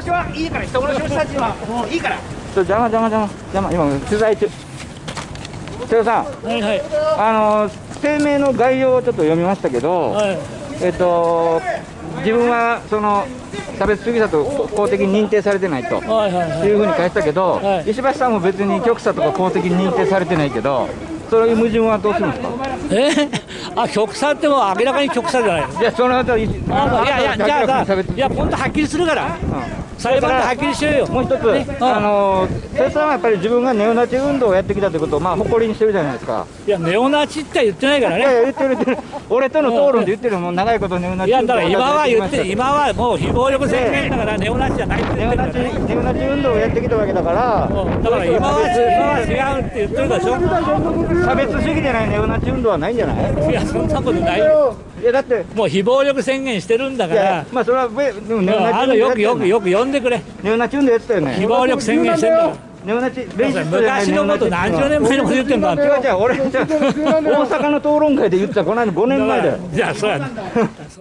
殺しはいいから人殺しの人たちはもういいから。ちょ邪魔邪魔邪魔邪魔。今取材中。瀬尾さん。はいはい。あの声明の概要をちょっと読みましたけど、はい。えっと自分はその差別主義者と公的に認定されてないとはいはいはい。いうふうに書いてたけど、はい。石橋さんも別に極左とか公的に認定されてないけどそういう矛盾はどうするんですか？え？あ極左ってもう明らかに極左じゃない。の いやその後いやいやじゃあさいや今度はっきりするから。裁判ではっきりしようよ。もう一つ、ね。うん。あの瀬尾さんはやっぱり自分がネオナチ運動をやってきたということをまあ誇りにしてるじゃないですか。いやネオナチって言ってないからいやいねや言ってる言ってる。俺との討論で言ってるもん長いことネオナチいやだから今は言ってる今はもう非暴力宣言だからネオナチじゃないってネオナチ言ってるね。ネオナチ運動をやってきたわけだから。うん。だから今は今は違うって言ってるでしょ。差別主義じゃないネオナチ運動はないんじゃない？いやそんなことない。よいやだってもう非暴力宣言してるんだから。やまあそれはべでもネオナチあのよくよくよく呼んでくれ。ネオナチ運動やってたよね。非暴力宣言してんだから。ネオナチ昔のこと何十年前のこと言ってんだ。違う違う俺じゃあ 大阪の討論会で言ってた。この間5年前だよ。じゃあそうや